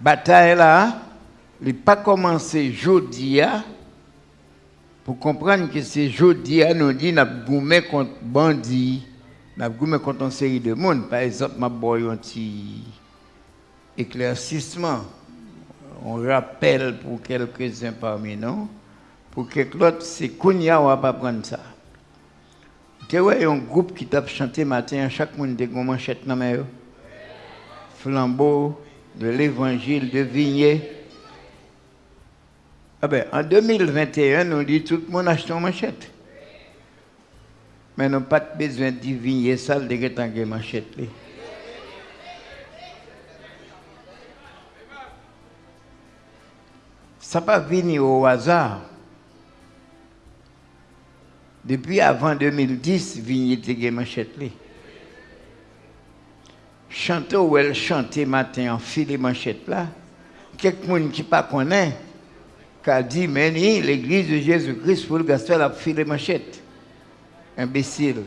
bataille là, il n'a pas commencé jeudi pour comprendre que c'est jeudi nous dit n'a goumé contre bandits, n'a goumé contre une série de monde. Par exemple, ma boy un petit éclaircissement. On rappelle pour quelques-uns parmi nous, pour que l'autre, c'est Kounia, on va pas prendre ça. Tu vois, un groupe qui t'a chanté matin, chaque monde a une manchette dans la Flambeau de l'évangile de Vigné. Ah ben, en 2021, on dit tout le monde achète une manchette. Mais nous n'avons pas besoin de Vigné ça, de manchette. Ça pas venir au hasard. Depuis avant 2010, Vigny était manchette. Chanter ou elle chantait matin en filet manchette là. Quelqu'un qui ne pas connaît, qui a dit, mais l'église de Jésus-Christ pour le gospel a filet manchette. Imbécile.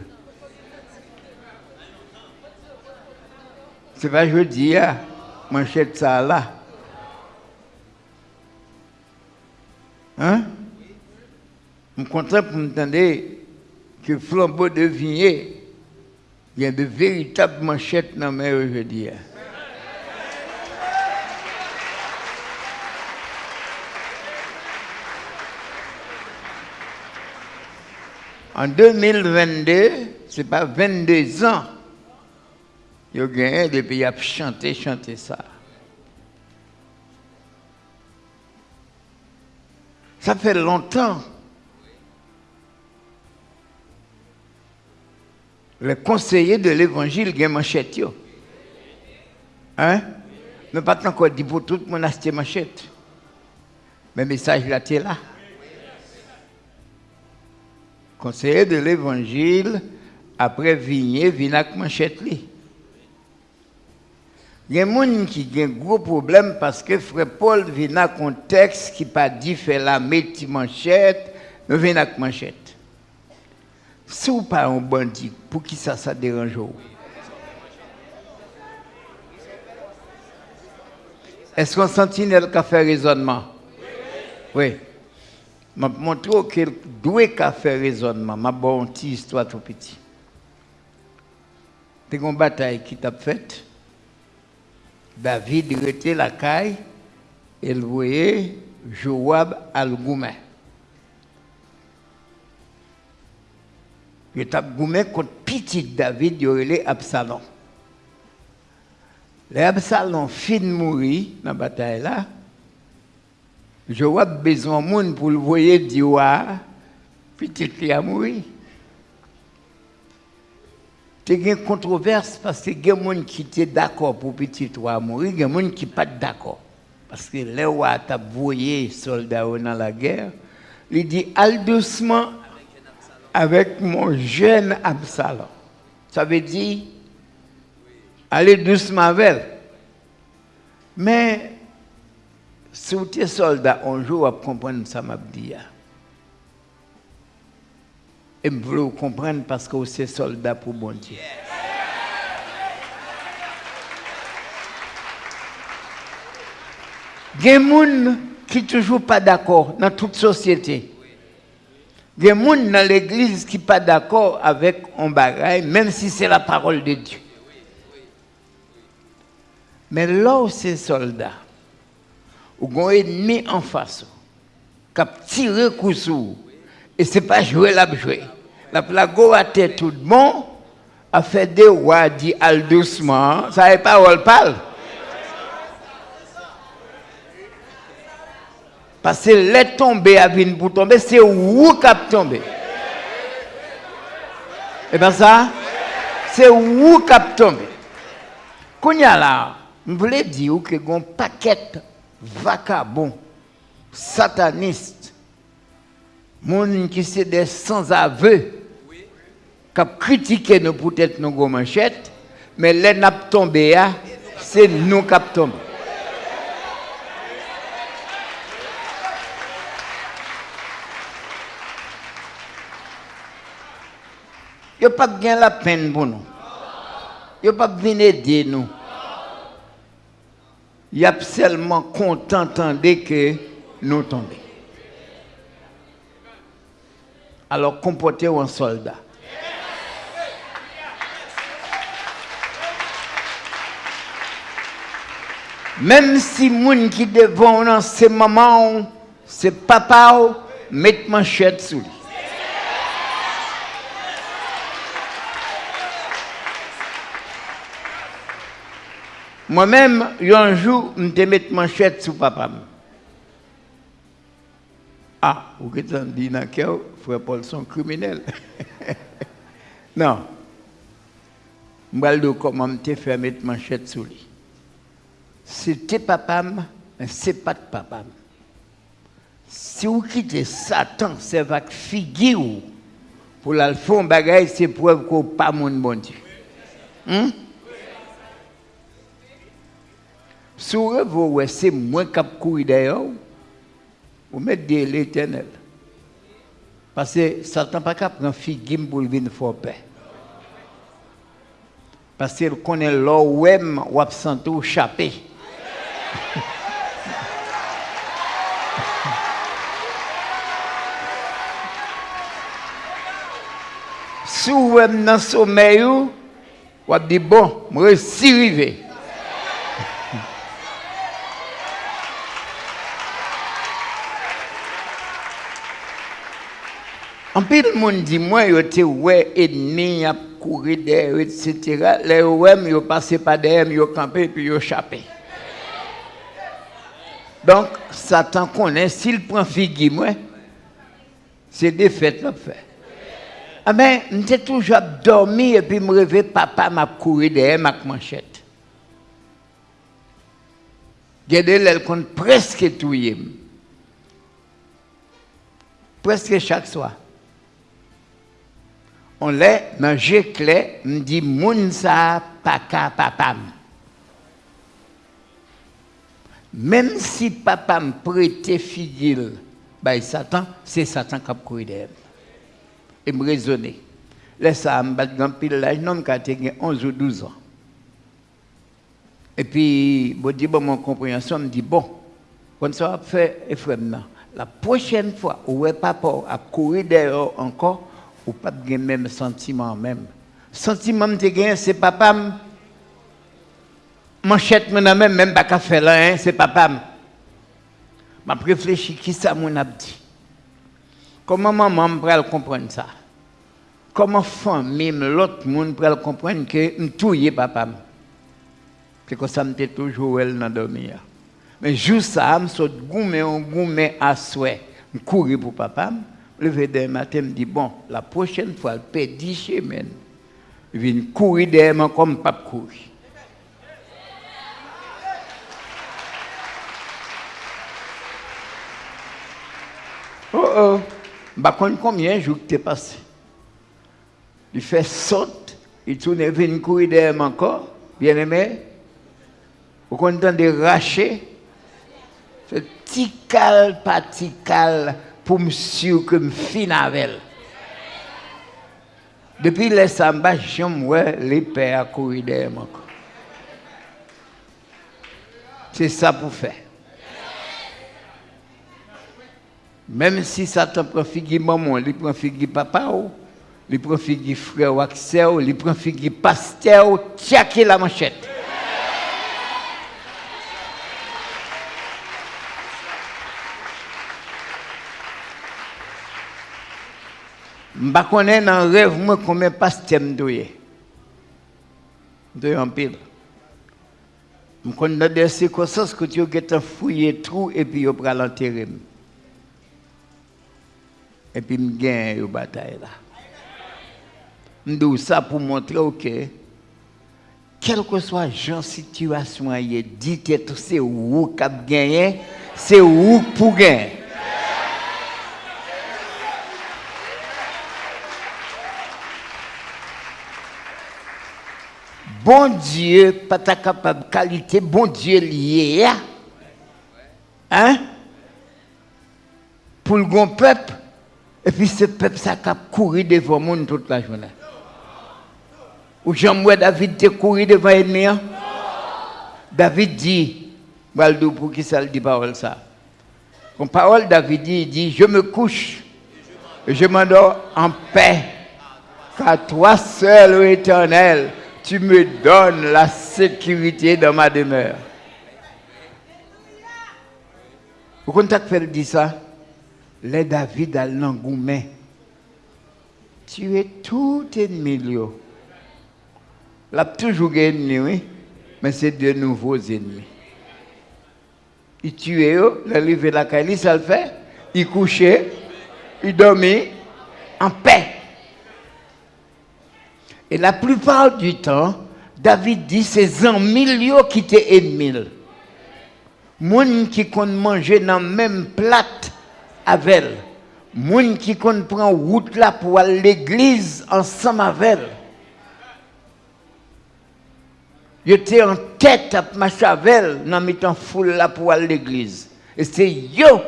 C'est pas jeudi, hein? manchette ça là. Hein? Je suis content pour m'entendre que flambeau de il y a de véritables manchettes dans mes aujourd'hui. En 2022, ce n'est pas 22 ans, il y a gagné depuis il a chanté, chanté ça. Ça fait longtemps. Les conseillers de l'évangile ont manchette. Hein? Ne pas encore dit pour tout le monde manchette. Mais le message là, es là. Conseiller de l'évangile, après vigner, vient avec manchette. Il y a des gens qui ont un gros problème parce que frère Paul vient dans un contexte qui pas dit faire la métier manchette, mais vient avec manchette. Si vous pas un bandit, pour qui ça, ça dérange Est-ce qu'un sentinelle qui a fait raisonnement? Oui. Je montre qu'il doit faire raisonnement. Je vais une petite histoire tout petit. C'est une bataille qui t'a faite. David était la caille et voyait Joab al-Goumen. Il était goumé contre petit David, il y Absalom. L'Absalom fin de mourir dans la bataille là. Joab besoin de monde pour le voir dire petit qui a mouru. A une controverse parce que a des gens qui étaient d'accord pour petit roi mourir, y a des gens qui ne sont pas d'accord. Parce que les rois ont voyé soldats dans la guerre. Il dit, al doucement avec mon jeune Absalom. Ça veut dire, allez doucement avec Mais, si vous êtes soldat, un jour, vous comprendre ça m'a dit. Et je veux comprendre parce que vous êtes soldat pour bon Dieu. Il y a des gens qui ne sont toujours pas d'accord dans toute société. Il y a des gens dans l'église qui ne sont pas d'accord avec un bagage, même si c'est la parole de Dieu. Mais là où c'est soldat, où un ennemi en face, qui a tiré coup et ce n'est pas jouer la jouer. La plago a tête tout monde, a fait des rois, dit al doucement, ça n'est pas où parle. Parce que les tombés à venir pour tomber, c'est où qui a tombé. Et bien ça, c'est où qui a tombé. Quand y a là, je voulais dire que un paquet vacabon, sataniste, monde qui sont des sans-aveux, qui critiqué nous peut-être nos manchettes, mais les n'a tombé, c'est nous qui avons Yo pas bien la peine pour nous. Yo pas venir aider nous. il a seulement content que nous tombions. Alors comportez-vous en soldat. Même si moun qui devant dans ces moments, c'est papa, met manchette sous lui. Moi-même, un jour, je me mettre manchette sous papa. Ah, vous êtes dit frère Paul sont criminels. non. Je vais comment me faire mettre manchette sous lui? C'était papa, mais ce n'est pas de papa. Si vous quittez Satan, c'est votre figure pour la faire un bagage, c'est preuve que pas mon bon Dieu. Hmm? Sou revo wè se mwen kap kouri dè yo, ou mèt dè l'éternel. Pase satan pa kap pran fi gim pou l'vin fòpè. Pase l konen lò wèm wap santou chapè. Sou wèm nan somè yo, wap di bon, mwen si rive. En plus, le monde dit, moi, je suis ouais, ennemi, a couru derrière, etc. Les OM, ils passé par derrière, ils campé, puis ils échappé. Donc, Satan connaît, s'il prend figue, moi, c'est défaite le fait. Ah ben, toujours dormi et puis me réveille, papa m'a couru derrière ma manchette. Regardez, elle compte presque tout. Presque chaque soir. On l'a dans clé, me dit, moun sa paka papa. Même si papa me prêtait fidèle, bah, Satan, c'est Satan qui a couru derrière. Et me raisonner. Là, ça me bat dans pile un homme qui a 11 ou 12 ans. Et puis, bon, dit, bon, mon compréhension me dit, bon, quand ça va faire, la prochaine fois où papa a couru derrière encore, ou pas de même sentiment même. Sentiment que j'ai c'est papa manchette mon même même pas faire là hein, c'est papa m'a réfléchi qui ça mon a dit? Comment maman peut comprendre ça? Comment famille l'autre monde peut comprendre que me touyer papa c'est que ça me toujours elle dans dormir. Mais juste ça me saute goumé goumé à souhait. Me courir pour papa lever demain matin me dit bon la prochaine fois elle paie 10 semaines il vient courir derrière comme pas courir Oh oh, bah combien de jours tu passé? Il fait saute, il tourne et vient courir derrière encore, bien aimé. Vous content de racher C'est tical, pas tical, pour me sûr que me fin avec Depuis les samba, j'aime les pères courir derrière. C'est ça pour faire. Même si Satan prend figue maman, il prend figue papa, il prend figue frère Axel, il prend figue pasteur, tchaké la manchette. Mba konen nan rev mwen konmen pas tem doye. Doye anpil. Mkon nan de sikosans kout yo getan fouye trou epi yo pral anterim. Epi mgen yo batay la. Mdou sa pou montre ou okay, ke kelke swa jan situasyon ye dit eto se ou kap genyen, se ou pou genyen. Bon Dieu, pas ta capable qualité, bon Dieu lié. Hein? Pour le grand peuple, et puis ce peuple, ça a couru devant le monde toute la journée. Ou Jean David te couru devant l'ennemi. David dit, pour qui ça le dit parole ça? Comme parole David dit, il dit, je me couche et je m'endors en paix. Car toi seul, ô éternel, tu me donnes la sécurité dans ma demeure. Vous comprenez faire dit ça? Les David à l'engouement. Tu es tout ennemi. L'a toujours ennemi, oui, mais c'est de nouveaux ennemis. Il tuait, il arrivait la caille, ça le fait. Il couchait, il dormait en paix. Et la plupart du temps, David dit c'est en milieu qui étaient ennemis. Moun qui compte manger dans même plat avec elle. Moun qui compte prendre route là pour aller l'église ensemble avec elle. Yo étais en tête à Machavel dans mettant foule là pour aller l'église. Et c'est yo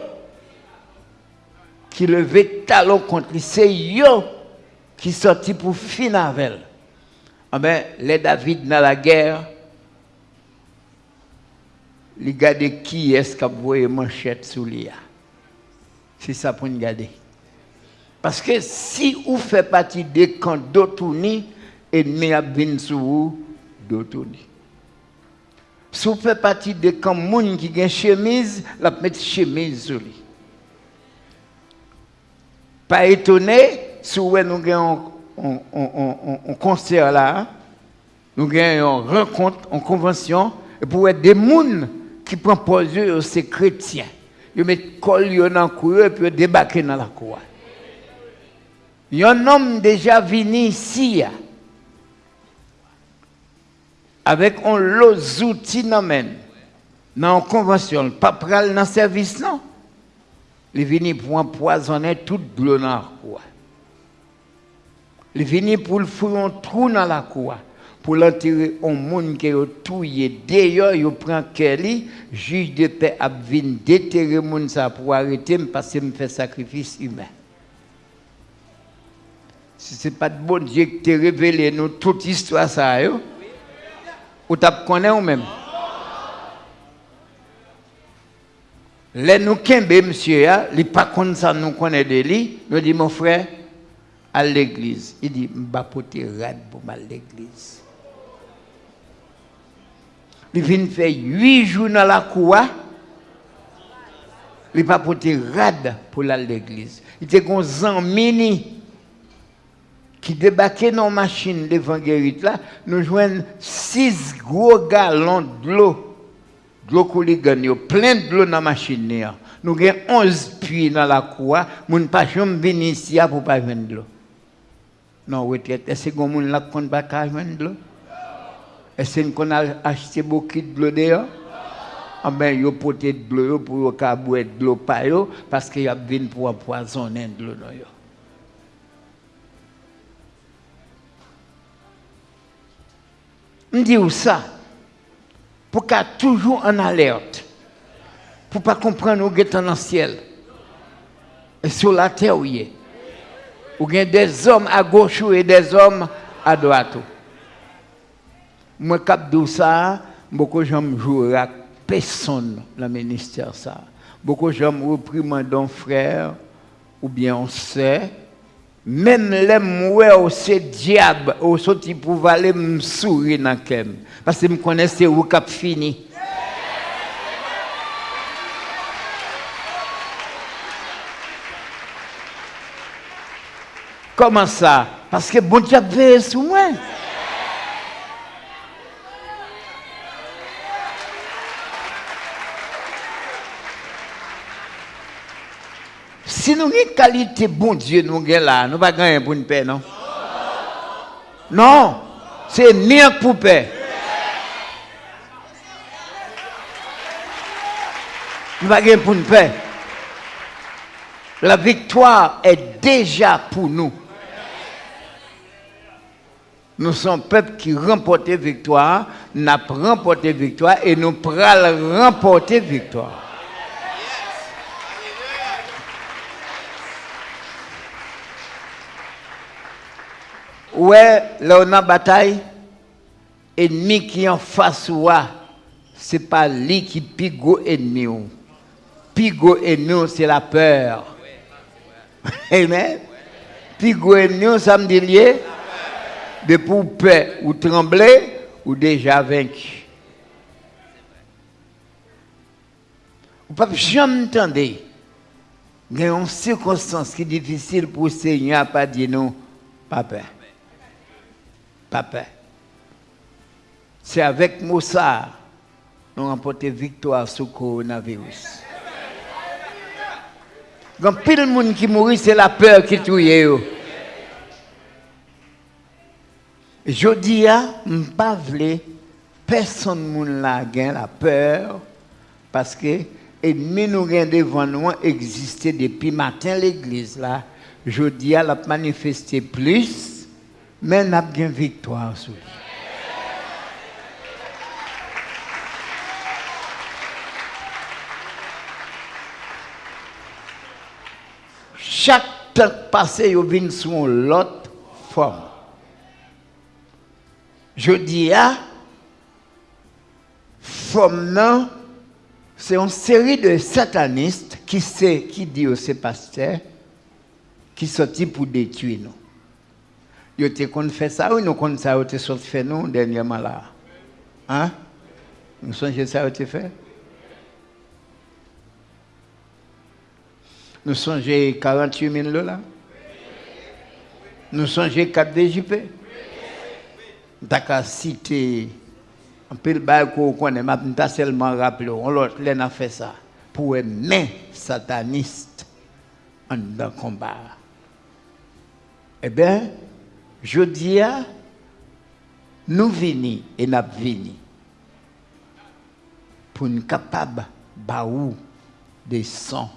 qui levait talon contre lui. C'est yo qui sorti pour finir avec elle. Ah ben, les David dans la guerre, les garder qui est-ce qui a voué manchette sous lui. C'est ça pour nous garder. Parce que si vous faites partie des camps d'autouni, ennemi a bien sur vous, d'autouni. Si vous faites partie des camps moun qui ont chemise, la mettre chemise sur lui. Pas étonné, si vous un concert là, nous une rencontre, une convention, et pour être des gens qui prennent position, c'est chrétiens. Ils mettent col dans cour et puis débarquer dans la cour. Il y a un homme déjà venu ici avec un lot d'outils dans la convention, pas pral dans le service, non? Il est venu pour empoisonner toute l'eau dans la. Il venu pour le fouiller un trou dans la cour. Pour l'enterrer un monde qui est tué. D'ailleurs, il prend Kelly, juge de paix, a venu déterrer monde pour arrêter parce qu'il me fait sacrifice humain. Si ce n'est pas de bon Dieu qui t'a révélé nous toute histoire ça, yo, ou t'as connais ou même? Les nous kembe monsieur, il pas comme ça nous de lui, nous dit mon frère, à l'église. Il dit, je rad pour à l'église. Il vient faire huit jours dans la cour. Il pas porter rad pour l'église. Il était un mini qui débarquait dans la machine l'évangéliste là, nous jouons six gros gallons de l'eau. De plein de l'eau dans la machine. Nous avons 11 puits dans la cour. Nous ne pouvons pas venir ici pour pas venir de l'eau. Non, retraite. Est-ce que vous ne pouvez pas de l'eau? Est-ce qu'on a acheté beaucoup de l'eau d'ailleurs? Ah ben, yo poté de l'eau pour boire de l'eau parce qu'il y a besoin pour empoisonner de l'eau. Je dis ça? Pour qu'à toujours en alerte, pour pas comprendre où est dans le ciel et sur la terre où il est. Y a des hommes à gauche et des hommes à droite. Moi, cap de ça, beaucoup de gens jouent avec personne dans le ministère. Ça. Beaucoup de gens reprimandent un frère ou bien on sait même les mouets au c'est diable au sorti pour aller me sourire dans kem parce que me connaissais où cap fini Comment ça? Parce que bon Dieu veille sur moi. Si nous avons une qualité bon Dieu, nous avons là, nous ne pas gagner pour une paix, non? Non, c'est mieux pour paix. Nous ne pas gagner pour une paix. La victoire est déjà pour nous. Nous sommes peuple qui remporte victoire, n'a remporté victoire et nous pourrons remporter victoire. Ouais, là on a bataille, ennemi qui en face ou c'est pas lui qui pigo ennemi. Pigo ennemi, c'est la peur. Amen. Pigo ennemi, ça me dit lié. De pour ou trembler ou déjà vaincu. Ne pouvez jamais entendre. Il une circonstance qui est difficile pour le Seigneur pas dire non, pas peur. Pas. C'est avec Moussa nous remporté victoire sur le coronavirus. Quand pile de monde qui mourit, c'est la peur qui tue. Je dis, je ne pas personne ne la peur parce que ennemi nous devant nous exister depuis matin l'église là. Je dis, à la manifester plus, mais n'a bien victoire sur. Chaque temps passé, il vient sur l'autre forme. Je dis à forme c'est une série de satanistes qui sait qui dit aux pasteurs qui sorti pour détruire nous. Ils ont fait ça ou nous qu'on ça a sorti fait nous dernièrement là? Hein? Nous songez ça été fait? Nous songez 48 000 là? Nous songez 4 DJP? D'accord, cité un peu de qu'on connaît, mais seulement rappelé, on l'a fait ça pour aimer sataniste en dans combat. Eh bien, je dis nous venons et nous venons pour nous capables baou des sons,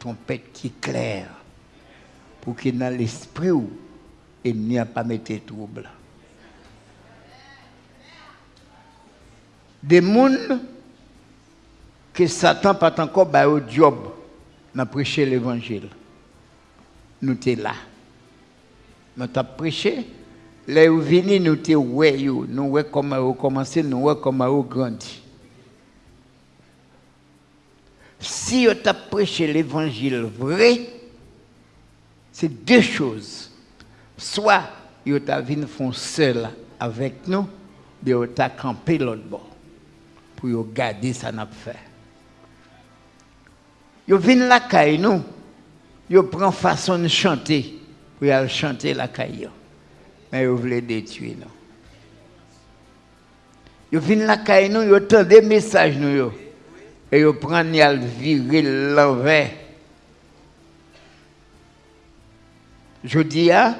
trompette qui clair, pour que dans l'esprit il n'y a pas mettre trouble. Des gens que Satan pas encore bah, au job dans prêcher l'évangile. Nous sommes là. Nous avons prêché. Là où venez, nous sommes ouais, nous voyons comment vous commencé, nous voyons comment vous grandi. Si vous avez prêché l'évangile vrai, c'est deux choses. Soit vous avez venu seul avec nous, de vous avez campé l'autre bord pour garder ça n'a fait. Yo vinn la caille nous, yo prend façon de chanter pour aller chanter la caille. Mais yo voulait détruire nous. Yo vinn la caille nous, yo des messages nous yo. Et yo prend y virer l'envers. Je dis à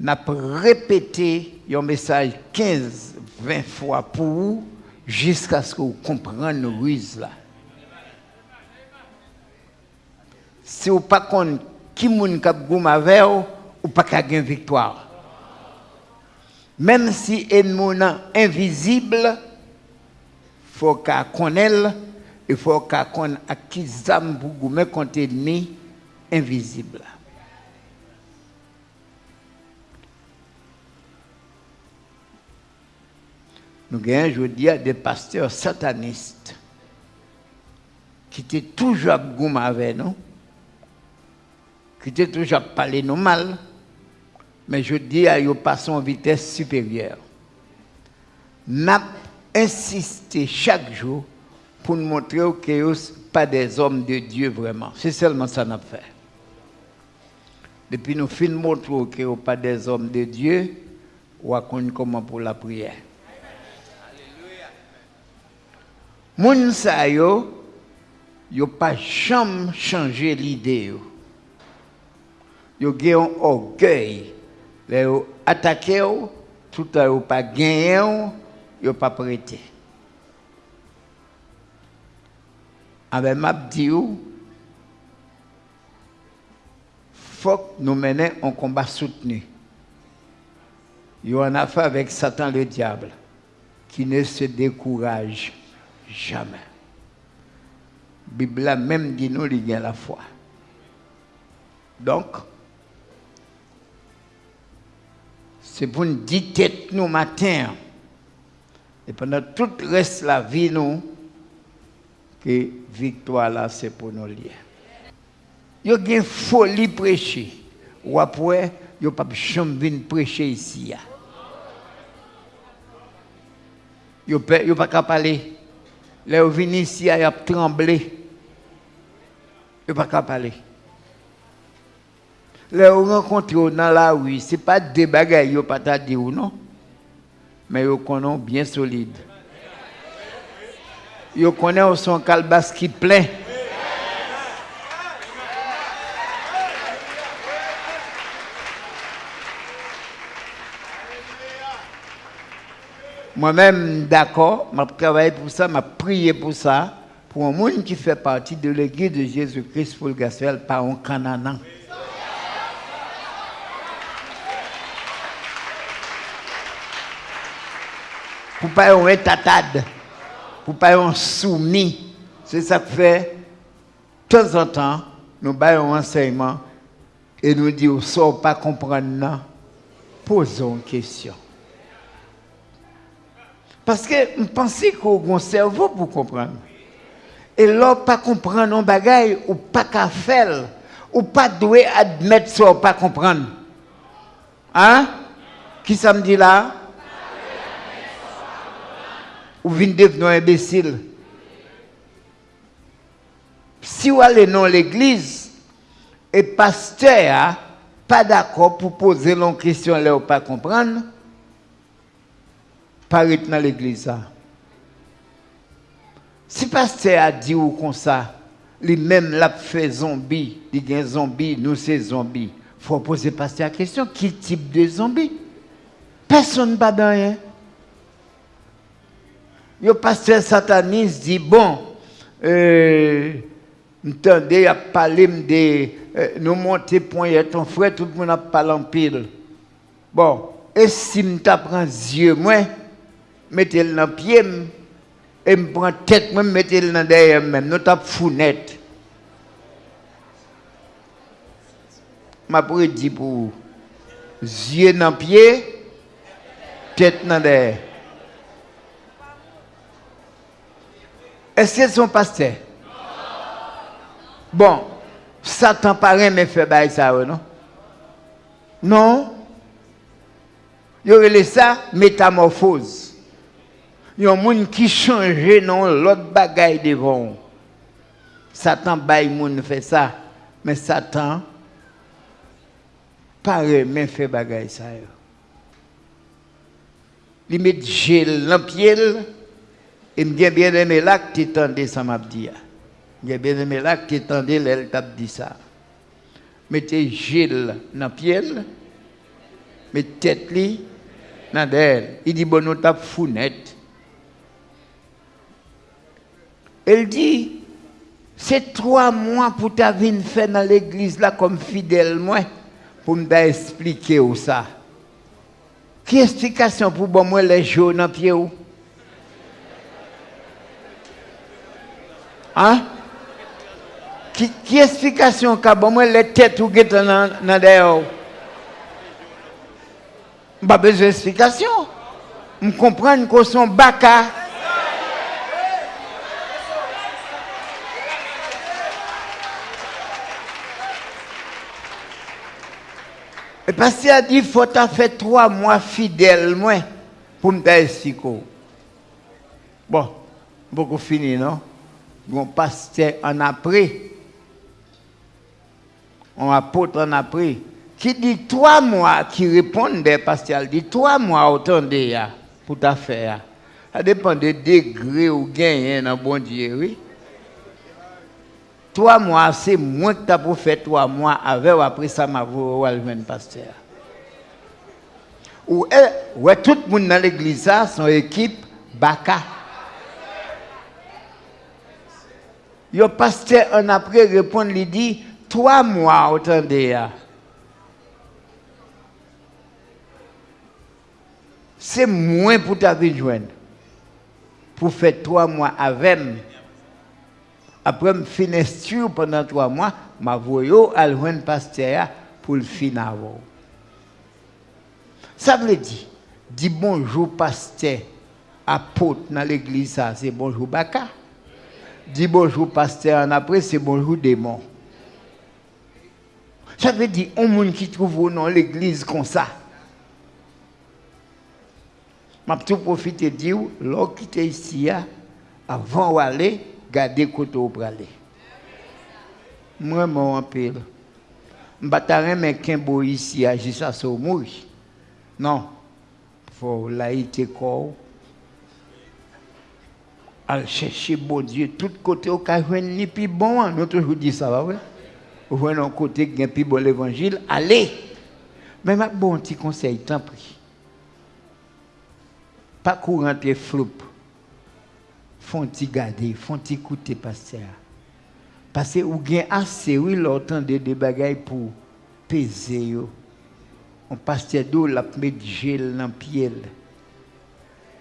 n'a répété un message 15 20 fois pour vous jusqu'à ce que vous compreniez ruses là. Si vous ne pas qui moun kap vous, ou pas gagner victoire. Même si ennemi invisible, faut qu'on connaisse il faut qu'on connaisse à qui zam pour invisible. Nous avons aujourd'hui des pasteurs satanistes qui étaient toujours goum avec nous, qui étaient toujours parler nous mal, mais je dis eux passent en vitesse supérieure. Nous insisté chaque jour pour nous montrer que nous pas des hommes de Dieu vraiment. C'est seulement ça qu'on a fait. Depuis nous fin montrer que nous pas des hommes de Dieu, on va comment pour la prière. Moun sa yo, yo changé l'idée yo. Gen orgueil. Les yo attaqué tout à yo pas gagné yo pas prêté. Avec m'a dit faut que nous menions un combat soutenu. Yo en affaire avec Satan le diable qui ne se décourage Jamais. La Bible même dit nous, il y a la foi. Donc, c'est pour nous tête nous matin. Et pendant tout le reste de la vie, nous, que victoire là, c'est pour nous lier. Il y a une folie prêcher. Ou après, il n'y a pas de prêcher ici. Il n'y a pas qu'à parler. Vous venez ici, il a tremblé. Il n'y a pas parler. Là, vous rencontrez dans la rue, ce n'est pas des bagages, il n'y a pas à dire non. Mais vous connaissez bien solide. Vous connaissez son calbas qui plein. Moi-même, d'accord, je travaillé pour ça, je prié pour ça, pour un monde qui fait partie de l'église de Jésus-Christ pour le gospel, par un Canaan. Pour pas un tatade, pour pas un soumis. C'est ça que fait, de temps en temps, nous baillons un enseignement et nous disons, ne pas comprendre, posons une question. Parce que je pensais qu'on a un cerveau pour comprendre. Et là, pas comprendre un bagage ou pas qu'à faire, ou pas doué admettre ça, pas comprendre. Hein? Qui ça me dit là? Ou vient devenir imbécile. Si vous allez dans l'église, et pasteur pas d'accord pour poser une question là ou pas comprendre, paraît dans l'église. Si le pasteur a dit ou comme ça, lui-même l'a fait zombie, il y zombie, nous c'est zombie. Il faut poser pasteur la question, quel type de zombie? Personne pas dans rien. Le pasteur sataniste dit, bon, euh, entendez, il a parlé de euh, nous monter point, ton frère, tout le monde a parlé en pile. Bon, et si je prends yeux, moi, mettez-le dans le pied, et me prends tête, moi, mettez-le dans derrière même, nous tapons founette. Ma dire pour vous, yeux dans le pied, tête dans derrière. Est-ce que son pasteur? Bon, Satan paraît mais fait ça, non? Non? Il y aurait ça métamorphose. Il y a un monde qui change non l'autre bagaille devant. Satan bail monde fait ça, mais Satan paraît mais fait bagaille ça. Il met gel dans pied et me bien bien aimé là que tu tendais ça m'a dit. J'ai bien aimé là que tu tendais elle t'a dit ça. Mettez gel dans pied mettez tête li dans d'elle. Il dit bon nous t'a founette. Elle dit, c'est trois mois pour ta vie faire dans l'église là comme fidèle, moi, pour me expliquer où ça. Qui explication pour bon moi les jours dans pied? Hein? Qui, qui explication qu'a bon moi les têtes ou dans dans derrière? Pas besoin d'explication. Je comprends que son baka Et parce qu'il a dit, il faut faire trois mois fidèle, moi, pour me expliquer. Bon, beaucoup fini, non? Bon, pasteur en après. On apôtre en après. Qui dit trois mois, qui répondait, pasteur, dit trois mois, attendez, pour ta faire. Ça dépend des degrés ou gagner dans bon Dieu, oui. Trois mois, c'est moins que tu as pour faire trois mois avec ou après ça, m'a vu pasteur. Ou tout le monde dans l'église, son équipe, Baka. Le pasteur, en après, répond, il dit, trois mois, attendez. C'est moins pour ta vie joindre. Pour faire trois mois avec après, je finis pendant trois mois, je vais à le pasteur pour le finir. Ça veut dire, dis bonjour pasteur apôtre dans l'église, c'est bonjour Baka. Dit bonjour pasteur, après, c'est bonjour démon. Ça veut dire, un monde qui trouve dans l'église comme ça. Je tout profiter de dire, l'homme qui était ici, avant d'aller, garder côté où aller. Moi, je m'en pile. Je ne vais pas qu'un ici, agir ça sur mourir. Non. Il faut laïté corps. Aller chercher bon Dieu, tout côté au cas ni plus bon, nous toujours dit ça, va, ouais? Ou un côté qui plus bon l'évangile, allez. Mais ma bon petit conseil, tant pis. Pas courant tes font ti garder, font ti écouter pasteur. Parce que vous avez assez, oui, l'entendre des bagailles pour peser. On pasteur d'eau, la met gel dans pied.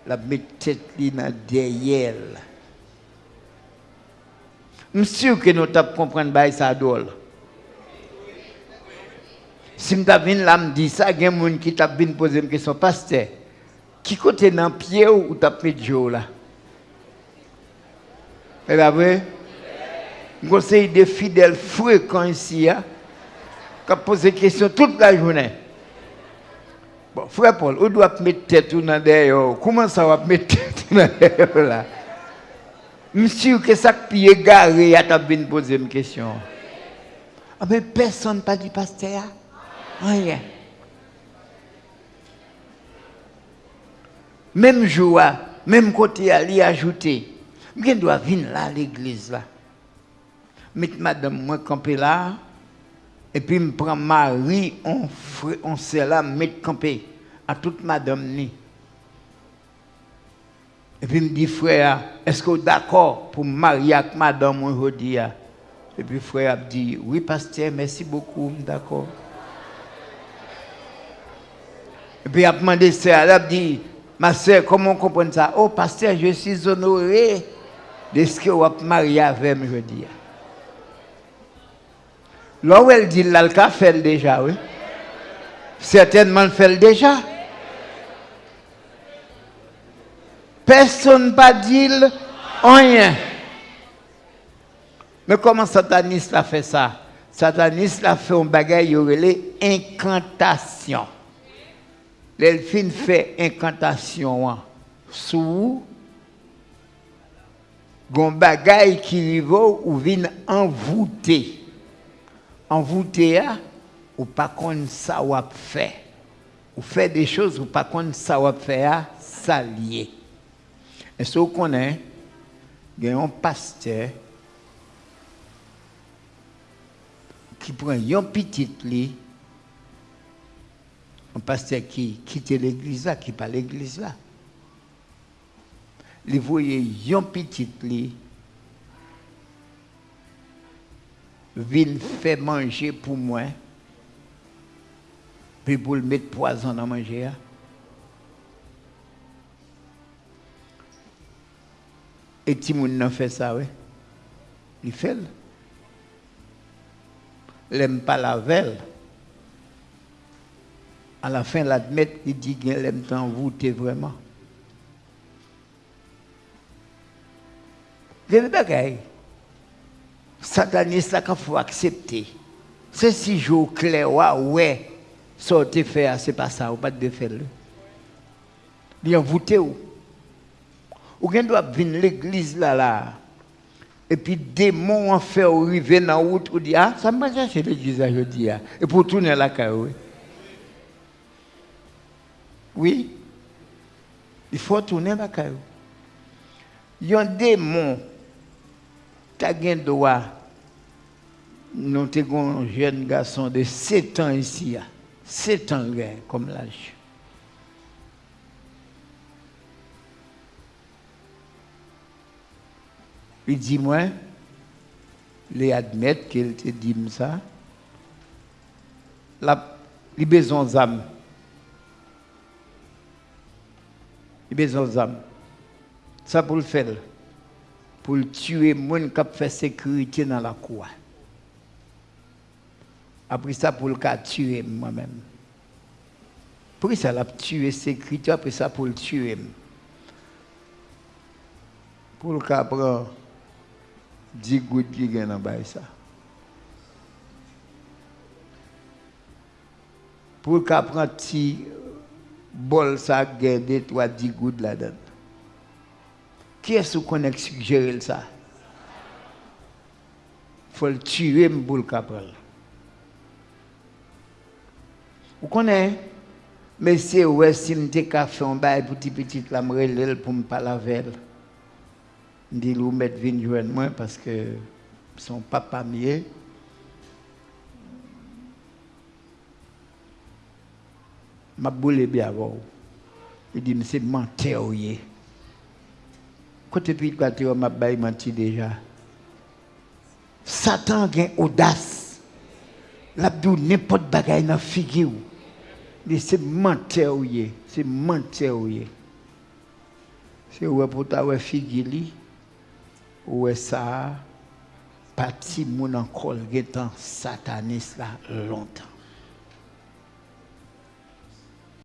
La met tête dans derrière. Je suis sûr que nous avons compris ça d'ol. Si je viens là, je dis ça, il y a des gens qui t'ont posé une question, pasteur, qui côté dans pied ou t'as fait là? Joe là? C'est vrai? conseille des fidèles fréquents ici, hein, qui posent des questions toute la journée. Bon, frère Paul, où doit mettre tête dans derrière Comment ça va mettre tête dans derrière là? Monsieur, que ça qui est garé, à ta bien poser une question. Ah, mais personne pas dit pasteur. Rien. Même joie, même côté à lui ajouter. Je dois venir là à l'église là mettre madame moi camper là et puis me prend Marie on on sait là mettre camper à toute madame ni. Et puis me dit frère est-ce que vous d'accord pour marier avec madame aujourd'hui et puis frère a dit oui pasteur merci beaucoup d'accord et puis il a demandé elle a dit ma soeur comment on comprend ça? Oh pasteur je suis honoré de ce que vous avez marié avec moi Là où elle dit l'alca fait déjà, oui. Certainement le fait déjà. Personne pas dit rien. Mais comment sataniste a fait ça? Sataniste a fait un bagage, il incantation. L'elfine fait incantation hein. sous un bagage qui arrive ou vient envoûter envoûté, ou pas qu'on ça ou fait. Ou fait des choses ou pas qu'on ça ou faire, ça. Et ce qu'on connaît, il y a un pasteur qui prend un petit lit, un pasteur qui quitte l'église là, qui pas l'église. Il voyait un petit lit vin faire manger pour moi, puis pour le mettre poison dans manger. Hein. Et Timoun n'a fait ça, oui. Il fait. Il n'aime pas la velle. À la fin, l'admettre, il dit qu'il aime t'envoûter vraiment. Y a sataniste qu'il faut accepter. C'est si jour clair, ouais, sortez faire, c'est pas ça, ou pas de faire. Il envoûté ou. Ou bien doit venir l'église là, là. Et puis, démons en fait arriver dans la route, ou dit, ah, ça m'a cherché l'église aujourd'hui. Ah. Et pour tourner la carrière. Oui. Il faut tourner la carrière. Il y a un démon tu as un droit. Nous avons un jeune garçon de 7 ans ici. 7 ans comme l'âge. Il dit moi, les admettre qu'il te dit ça. La, il besoin d'âme. Il besoin d'âme. Ça pour le faire pour tuer les gens qui fait sécurité dans la cour. Après ça, pour le cas tuer moi-même. Pour ça, la tuer sécurité, après ça, pour le tuer. pour le cas prendre 10 gouttes qui gagnent dans ça. Pour le cas prendre petit bol ça gagne 2 3 10 gouttes là-dedans. Qui est-ce qu'on a suggéré ça faut le tuer pour le capral. Vous connaissez Mais c'est ouais, si je suis café en bas pour petit petit, la me pour me parler avec elle. Je dis, vous mettez vin joindre moi parce que son papa mieux. Ma boule bien avant. Il dit, c'est menteur. Côté tu m'a menti déjà. Satan a une audace. L'abdou n'importe bagaille dans figure c'est menteur c'est menteur c'est ouais pour ta figili ouais ça? Parti mon encore temps sataniste là longtemps